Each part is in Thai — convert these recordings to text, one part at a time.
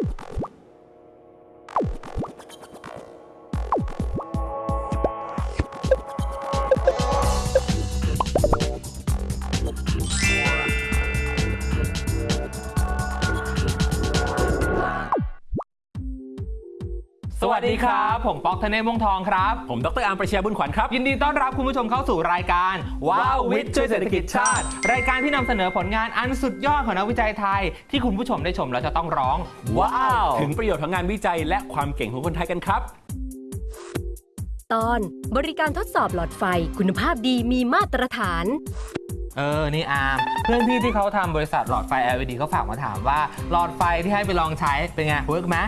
you สวัสดีครับ ผมป๊อกธเนศวงศ์ทองครับ ผมดรอาร์มประชาบุญขวัญครับ ยินดีต้อนรับคุณผู้ชมเข้าสู่รายการว้าววิทย์ช่วยเศรษฐกิจชาติ รายการที่นำเสนอผลงานอันสุดยอดของนักวิจัยไทย ที่คุณผู้ชมได้ชมแล้วจะต้องร้อง ว้าว ถึงประโยชน์ของงานวิจัยและความเก่งของคนไทยกันครับ ตอนบริการทดสอบหลอดไฟคุณภาพดีมีมาตรฐาน เออ นี่อาร์มเพื่อนพี่ที่เขาทำบริษัทหลอดไฟ LED เขาฝากมาถามว่าหลอดไฟที่ให้ไปลองใช้เป็นไง work ไหม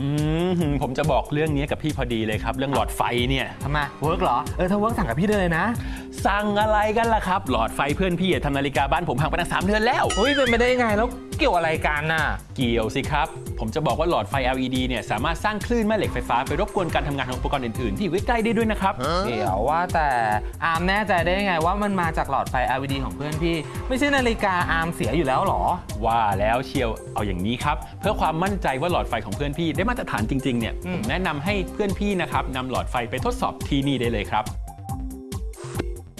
อืมผมจะบอกเรื่องนี้กับพี่พอดีเลยครับ เรื่องหลอดไฟเนี่ยทำไม work เหรอ เออ ถ้า work สั่งกับพี่ได้เลยนะ สั่งอะไรกันล่ะครับ หลอดไฟเพื่อนพี่อะทำนาฬิกาบ้านผมพังไปตั้งสามเดือนแล้ว เฮ้ยเป็นไปได้ยังไงแล้วเกี่ยวอะไรกันน่ะ เกี่ยวสิครับ ผมจะบอกว่าหลอดไฟ LED เนี่ยสามารถสร้างคลื่นแม่เหล็กไฟฟ้าไปรบกวนการทำงานของอุปกรณ์อื่นๆ ที่อยู่ใกล้ๆได้ด้วยนะครับ เดี๋ยวว่าแต่อาร์มแน่ใจได้ยังไงว่ามันมาจากหลอดไฟ LED ของเพื่อนพี่ ไม่ใช่นาฬิกาอาร์มเสียอยู่แล้วเหรอ ว่าแล้วเชียวเอาอย่างนี้ครับ เพื่อความมั่นใจว่าหลอดไฟของเพื่อนพี่ได้มาตรฐานจริงๆเนี่ยอืมผมแนะนำให้เพื่อนพี่นะครับนำหลอดไฟไปทดสอบที่นี่ได้เลยครับ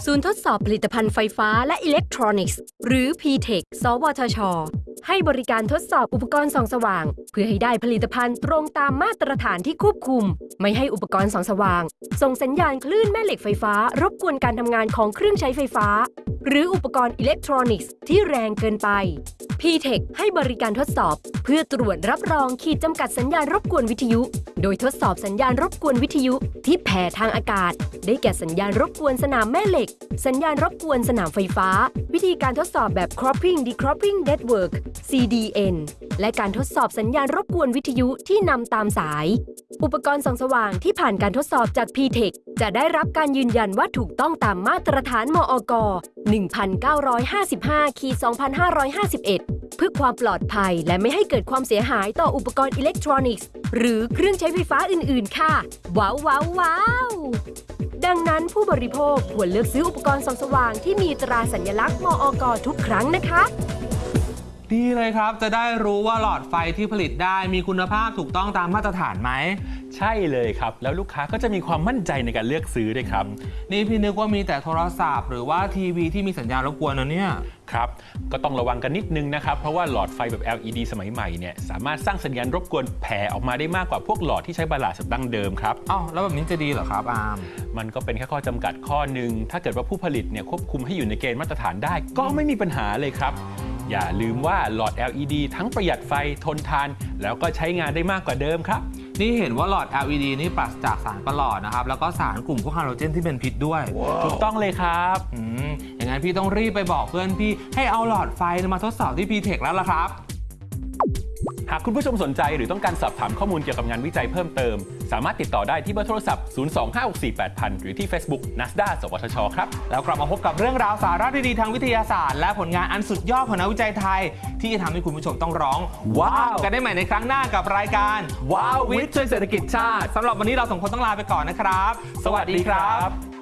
ศูนย์ทดสอบผลิตภัณฑ์ไฟฟ้าและอิเล็กทรอนิกส์ หรือ PTEC สวทช ให้บริการทดสอบอุปกรณ์ส่องสว่าง เพื่อให้ได้ผลิตภัณฑ์ตรงตามมาตรฐานที่ควบคุม ไม่ให้อุปกรณ์ส่องสว่าง ส่งสัญญาณคลื่นแม่เหล็กไฟฟ้ารบกวนการทำงานของเครื่องใช้ไฟฟ้า หรืออุปกรณ์อิเล็กทรอนิกส์ที่แรงเกินไป PTech ให้บริการทดสอบ เพื่อตรวจรับรองขีดจำกัดสัญญาณรบกวนวิทยุ โดยทดสอบสัญญาณรบกวนวิทยุ ที่แผ่ทางอากาศ ได้แก่สัญญาณรบกวนสนามแม่เหล็ก สัญญาณรบกวนสนามไฟฟ้า วิธีการทดสอบแบบ cropping decropping network CDN และการทดสอบสัญญาณรบกวนวิทยุที่นำตามสาย อุปกรณ์ส่องสว่างที่ผ่านการทดสอบจาก PTech จะได้รับการยืนยันว่าถูกต้องตามมาตรฐานมอก 1955 2551 เพื่อความปลอดภัยและไม่ให้เกิดความเสียหายต่ออุปกรณ์อิเล็กทรอนิกส์ หรือเครื่องใช้ไฟฟ้าอื่น ๆ ค่ะ ว้าวว้าวว้าวดังนั้นผู้บริโภคควรเลือกซื้ออุปกรณ์ส่องสว่างที่มีตราสัญลักษณ์มอกทุกครั้งนะคะ ดีเลยครับ จะได้รู้ว่าหลอดไฟที่ผลิตได้มีคุณภาพถูกต้องตามมาตรฐานไหม ใช่เลยครับ แล้วลูกค้าก็จะมีความมั่นใจในการเลือกซื้อด้วยครับ นี่พี่นึกว่ามีแต่โทรศัพท์ หรือว่าทีวีที่มีสัญญาณรบกวนนะเนี่ย ครับ ก็ต้องระวังกันนิดนึงนะครับ เพราะว่าหลอดไฟแบบ LED สมัยใหม่เนี่ยสามารถสร้างสัญญาณรบกวนแผ่ออกมาได้มากกว่าพวกหลอดที่ใช้บาลาสับดั้งเดิมครับอ้าวแล้วแบบนี้จะดีเหรอครับอาร์มมันก็เป็นแค่ข้อจำกัดข้อหนึ่งถ้าเกิดว่าผู้ผลิตเนี่ยควบคุมให้อยู่ในเกณฑ์มาตรฐานได้ ก็ไม่มีปัญหาเลยครับ อย่าลืมว่าหลอด LED ทั้งประหยัดไฟทนทาน แล้วก็ใช้งานได้มากกว่าเดิมครับ นี่เห็นว่าหลอด LED นี่ปราศจากสารประหลอดนะครับ แล้วก็สารกลุ่มพวกฮาโลเจนที่เป็นพิษด้วย ถูกต้องเลยครับอืมอย่างนั้นพี่ต้องรีบไปบอกเพื่อนพี่ให้เอาหลอดไฟมาทดสอบที่ PTech แล้วล่ะครับหากคุณผู้ชมสนใจหรือต้องการสอบถามข้อมูลเกี่ยวกับงานวิจัยเพิ่มเติม สามารถติดต่อได้ที่เบอร์โทรศัพท์ 025648000 หรือที่ Facebook NASDA สวทช ครับ แล้วกลับมาพบกับเรื่องราวสาระดีๆทางวิทยาศาสตร์ และผลงานอันสุดยอดของนักวิจัยไทย ที่จะทำให้คุณผู้ชมต้องร้อง ว้าว กันได้ใหม่ในครั้งหน้ากับรายการว้าววิทย์ช่วยเศรษฐกิจชาติสำหรับวันนี้เราสองคนต้องลาไปก่อนนะครับ สวัสดีครับ